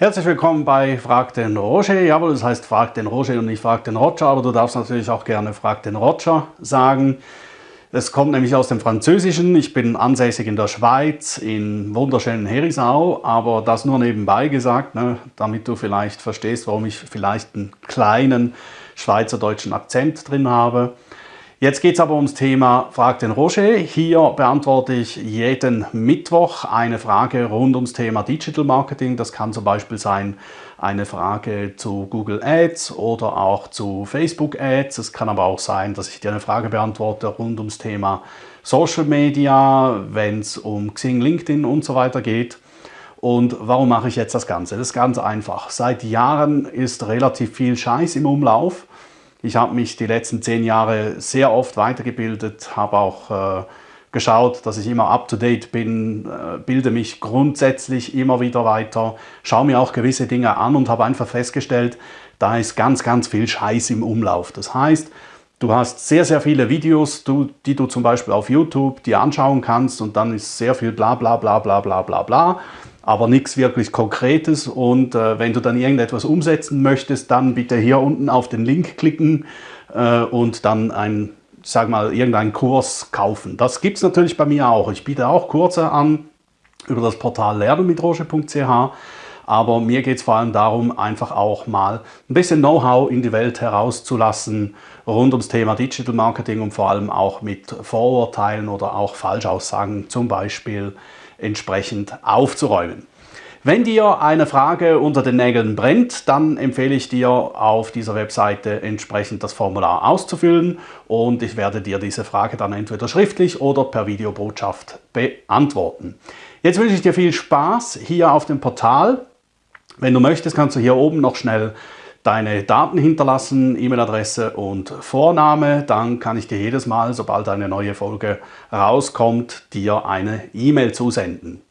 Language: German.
Herzlich willkommen bei Frag den Roger. Jawohl, das heißt Frag den Roger und nicht Frag den Roger, aber du darfst natürlich auch gerne Frag den Roger sagen. Es kommt nämlich aus dem Französischen. Ich bin ansässig in der Schweiz, in wunderschönen Herisau, aber das nur nebenbei gesagt, ne, damit du vielleicht verstehst, warum ich vielleicht einen kleinen schweizerdeutschen Akzent drin habe. Jetzt geht es aber ums Thema Frag den Roger. Hier beantworte ich jeden Mittwoch eine Frage rund ums Thema Digital Marketing. Das kann zum Beispiel sein eine Frage zu Google Ads oder auch zu Facebook Ads. Es kann aber auch sein, dass ich dir eine Frage beantworte rund ums Thema Social Media, wenn es um Xing, LinkedIn und so weiter geht. Und warum mache ich jetzt das Ganze? Das ist ganz einfach. Seit Jahren ist relativ viel Scheiß im Umlauf. Ich habe mich die letzten zehn Jahre sehr oft weitergebildet, habe auch äh, geschaut, dass ich immer up-to-date bin, äh, bilde mich grundsätzlich immer wieder weiter, schaue mir auch gewisse Dinge an und habe einfach festgestellt, da ist ganz, ganz viel Scheiß im Umlauf. Das heißt, du hast sehr, sehr viele Videos, du, die du zum Beispiel auf YouTube dir anschauen kannst und dann ist sehr viel bla bla bla bla bla bla bla aber nichts wirklich Konkretes. Und äh, wenn du dann irgendetwas umsetzen möchtest, dann bitte hier unten auf den Link klicken äh, und dann ein, sag mal, irgendeinen Kurs kaufen. Das gibt es natürlich bei mir auch. Ich biete auch Kurse an über das Portal lernenmitroche.ch. Aber mir geht es vor allem darum, einfach auch mal ein bisschen Know-how in die Welt herauszulassen rund ums Thema Digital Marketing und vor allem auch mit Vorurteilen oder auch Falschaussagen zum Beispiel entsprechend aufzuräumen. Wenn dir eine Frage unter den Nägeln brennt, dann empfehle ich dir auf dieser Webseite entsprechend das Formular auszufüllen und ich werde dir diese Frage dann entweder schriftlich oder per Videobotschaft beantworten. Jetzt wünsche ich dir viel Spaß hier auf dem Portal. Wenn du möchtest, kannst du hier oben noch schnell deine Daten hinterlassen, E-Mail-Adresse und Vorname, dann kann ich dir jedes Mal, sobald eine neue Folge rauskommt, dir eine E-Mail zusenden.